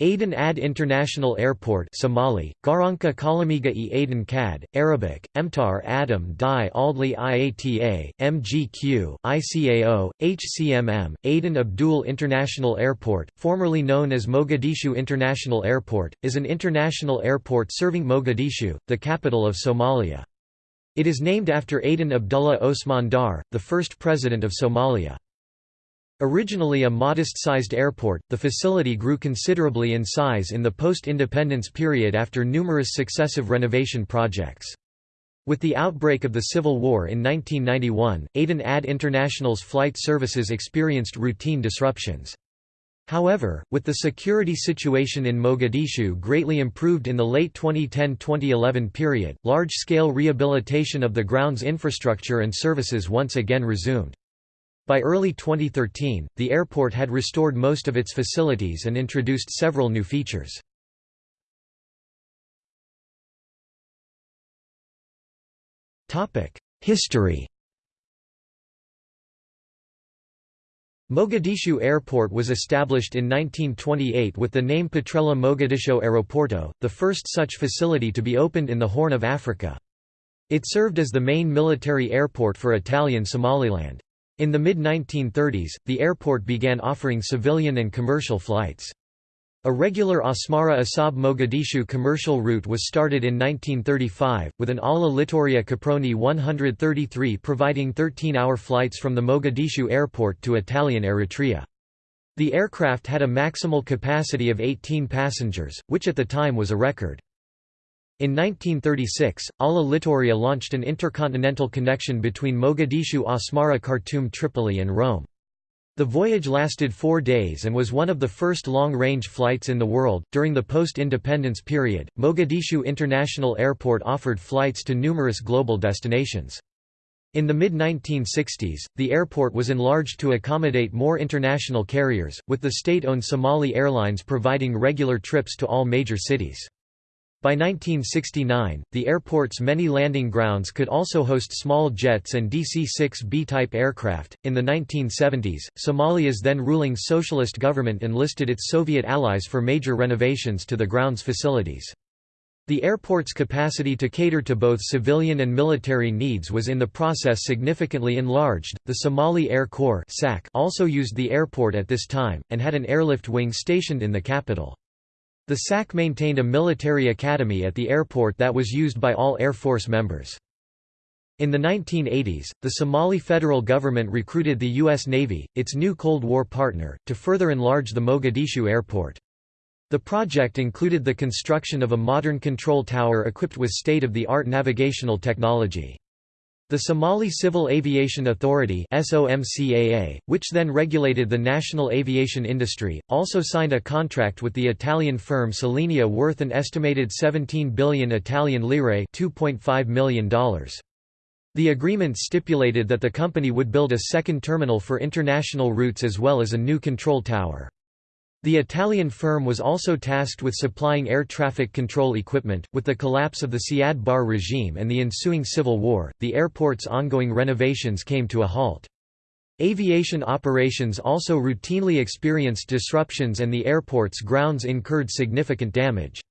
Aden Adde International Airport Somali, Garanka Kalamiga e Aden Kad, Arabic, Emtar Adam Di Aldli Iata, MGQ, ICAO, HCMM, Aden Abdul International Airport, formerly known as Mogadishu International Airport, is an international airport serving Mogadishu, the capital of Somalia. It is named after Aden Abdullah Osman Daar, the first president of Somalia. Originally a modest-sized airport, the facility grew considerably in size in the post-independence period after numerous successive renovation projects. With the outbreak of the Civil War in 1991, Aden Adde International's flight services experienced routine disruptions. However, with the security situation in Mogadishu greatly improved in the late 2010–2011 period, large-scale rehabilitation of the ground's infrastructure and services once again resumed. By early 2013, the airport had restored most of its facilities and introduced several new features. History Mogadishu Airport was established in 1928 with the name Petrella Mogadiscio Aeroporto, the first such facility to be opened in the Horn of Africa. It served as the main military airport for Italian Somaliland. In the mid-1930s, the airport began offering civilian and commercial flights. A regular Asmara Assab Mogadishu commercial route was started in 1935, with an Ala Littoria Caproni 133 providing 13-hour flights from the Mogadishu airport to Italian Eritrea. The aircraft had a maximal capacity of 18 passengers, which at the time was a record. In 1936, Ala Littoria launched an intercontinental connection between Mogadishu Asmara Khartoum Tripoli and Rome. The voyage lasted four days and was one of the first long range flights in the world. During the post independence period, Mogadishu International Airport offered flights to numerous global destinations. In the mid-1960s, the airport was enlarged to accommodate more international carriers, with the state-owned Somali Airlines providing regular trips to all major cities. By 1969, the airport's many landing grounds could also host small jets and DC-6 B-type aircraft. In the 1970s, Somalia's then ruling socialist government enlisted its Soviet allies for major renovations to the ground's facilities. The airport's capacity to cater to both civilian and military needs was in the process significantly enlarged. The Somali Air Corps also used the airport at this time, and had an airlift wing stationed in the capital. The SAC maintained a military academy at the airport that was used by all Air Force members. In the 1980s, the Somali federal government recruited the U.S. Navy, its new Cold War partner, to further enlarge the Mogadishu airport. The project included the construction of a modern control tower equipped with state-of-the-art navigational technology. The Somali Civil Aviation Authority which then regulated the national aviation industry, also signed a contract with the Italian firm Salinia worth an estimated 17 billion Italian lire $2.5 million. The agreement stipulated that the company would build a second terminal for international routes as well as a new control tower. The Italian firm was also tasked with supplying air traffic control equipment. With the collapse of the Siad Barre regime and the ensuing civil war, the airport's ongoing renovations came to a halt. Aviation operations also routinely experienced disruptions and the airport's grounds incurred significant damage.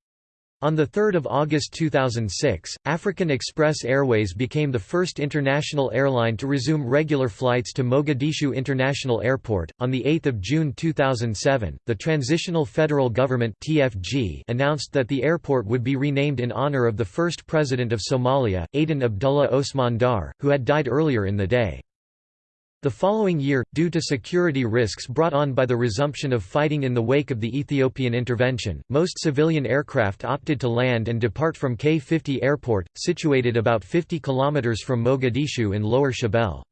On 3 August 2006, African Express Airways became the first international airline to resume regular flights to Mogadishu International Airport. On 8 June 2007, the Transitional Federal Government (TFG) announced that the airport would be renamed in honor of the first president of Somalia, Aden Abdullah Osman Daar, who had died earlier in the day. The following year, due to security risks brought on by the resumption of fighting in the wake of the Ethiopian intervention, most civilian aircraft opted to land and depart from K-50 Airport, situated about 50 km from Mogadishu in Lower Shabelle.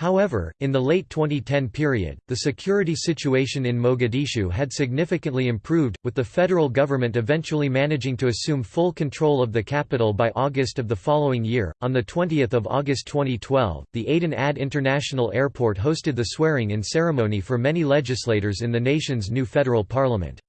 However, in the late 2010 period, the security situation in Mogadishu had significantly improved, with the federal government eventually managing to assume full control of the capital by August of the following year. On the 20th of August 2012, the Aden Adde International Airport hosted the swearing-in ceremony for many legislators in the nation's new federal parliament.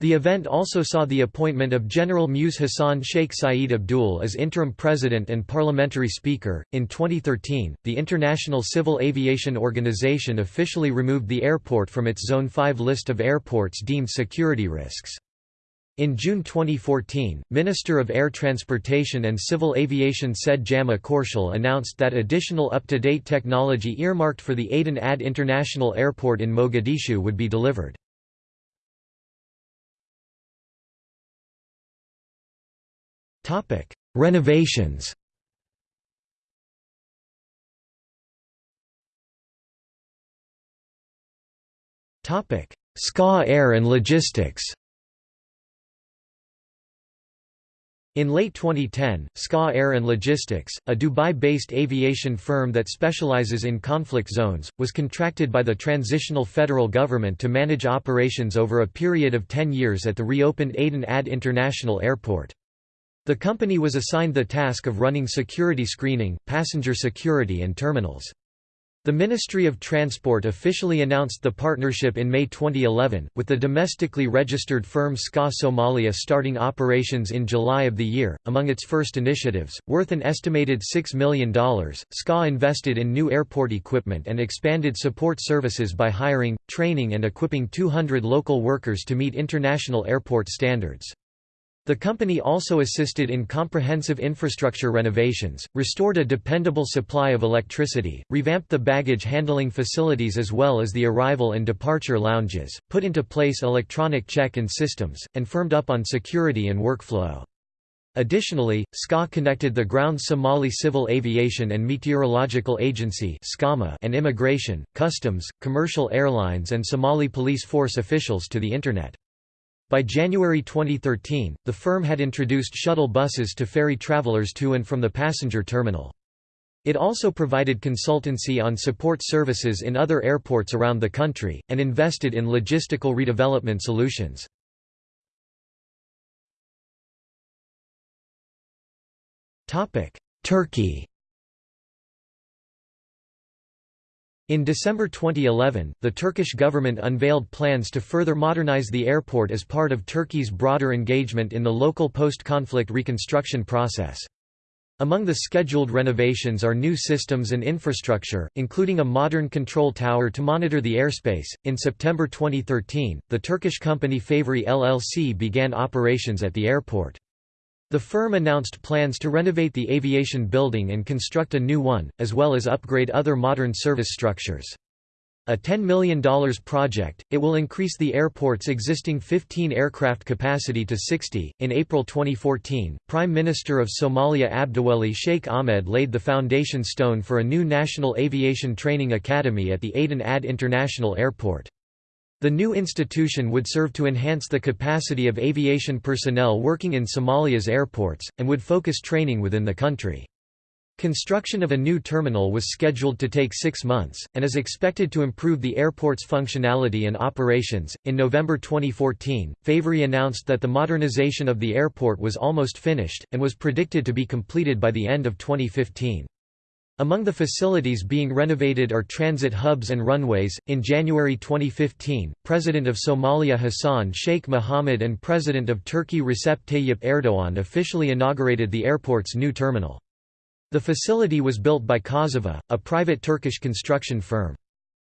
The event also saw the appointment of General Muse Hassan Sheikh Saeed Abdul as interim president and parliamentary speaker. In 2013, the International Civil Aviation Organization officially removed the airport from its Zone 5 list of airports deemed security risks. In June 2014, Minister of Air Transportation and Civil Aviation Said Jama Qorshel announced that additional up-to-date technology earmarked for the Aden Adde International Airport in Mogadishu would be delivered. Topic: Renovations. Topic: SCA Air and Logistics. In late 2010, SCA Air and Logistics, a Dubai-based aviation firm that specializes in conflict zones, was contracted by the transitional federal government to manage operations over a period of 10 years at the reopened Aden Adde International Airport. The company was assigned the task of running security screening, passenger security and terminals. The Ministry of Transport officially announced the partnership in May 2011, with the domestically registered firm SCA Somalia starting operations in July of the year. Among its first initiatives, worth an estimated $6 million, SCA invested in new airport equipment and expanded support services by hiring, training, and equipping 200 local workers to meet international airport standards. The company also assisted in comprehensive infrastructure renovations, restored a dependable supply of electricity, revamped the baggage handling facilities as well as the arrival and departure lounges, put into place electronic check-in systems, and firmed up on security and workflow. Additionally, SCA connected the Ground Somali Civil Aviation and Meteorological Agency and Immigration, Customs, Commercial Airlines and Somali Police Force officials to the Internet. By January 2013, the firm had introduced shuttle buses to ferry travelers to and from the passenger terminal. It also provided consultancy on support services in other airports around the country, and invested in logistical redevelopment solutions. Turkey In December 2011, the Turkish government unveiled plans to further modernize the airport as part of Turkey's broader engagement in the local post-conflict reconstruction process. Among the scheduled renovations are new systems and infrastructure, including a modern control tower to monitor the airspace. In September 2013, the Turkish company Favori LLC began operations at the airport. The firm announced plans to renovate the aviation building and construct a new one, as well as upgrade other modern service structures. A $10 million project, it will increase the airport's existing 15 aircraft capacity to 60. In April 2014, Prime Minister of Somalia Abdiweli Sheikh Ahmed laid the foundation stone for a new national aviation training academy at the Aden Adde International Airport. The new institution would serve to enhance the capacity of aviation personnel working in Somalia's airports, and would focus training within the country. Construction of a new terminal was scheduled to take six months, and is expected to improve the airport's functionality and operations. In November 2014, Favori announced that the modernization of the airport was almost finished, and was predicted to be completed by the end of 2015. Among the facilities being renovated are transit hubs and runways. In January 2015, President of Somalia Hassan Sheikh Mohamud and President of Turkey Recep Tayyip Erdogan officially inaugurated the airport's new terminal. The facility was built by Kozuva, a private Turkish construction firm.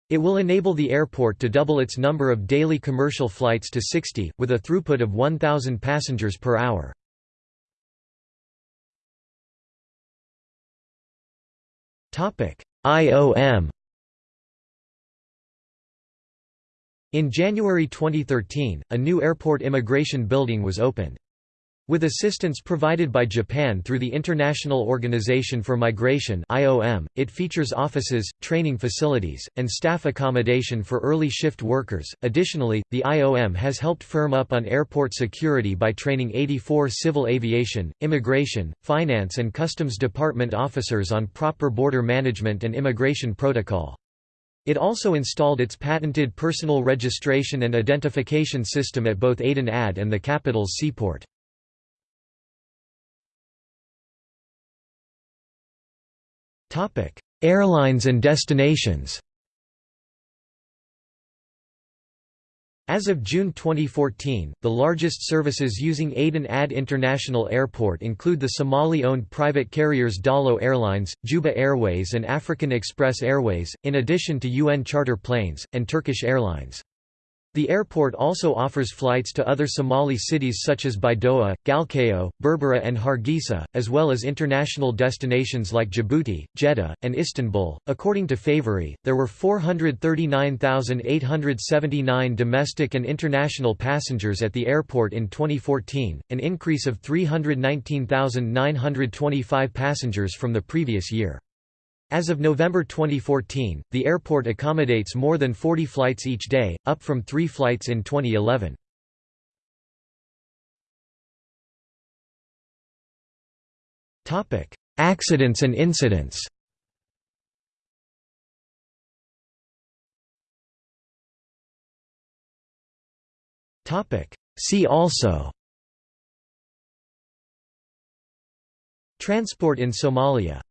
It will enable the airport to double its number of daily commercial flights to 60, with a throughput of 1,000 passengers per hour. IOM In January 2013, a new airport immigration building was opened. With assistance provided by Japan through the International Organization for Migration (IOM), it features offices, training facilities, and staff accommodation for early shift workers. Additionally, the IOM has helped firm up on airport security by training 84 civil aviation, immigration, finance and customs department officers on proper border management and immigration protocol. It also installed its patented personal registration and identification system at both Aden Adde and the capital's seaport. Airlines and destinations As of June 2014, the largest services using Aden Adde International Airport include the Somali-owned private carriers Daallo Airlines, Juba Airways and African Express Airways, in addition to UN charter planes, and Turkish Airlines. The airport also offers flights to other Somali cities such as Baidoa, Galkayo, Berbera and Hargeisa, as well as international destinations like Djibouti, Jeddah, and Istanbul. According to Favori, there were 439,879 domestic and international passengers at the airport in 2014, an increase of 319,925 passengers from the previous year. As of November 2014, the airport accommodates more than 40 flights each day, up from three flights in 2011. Accidents and incidents. See also. Transport in Somalia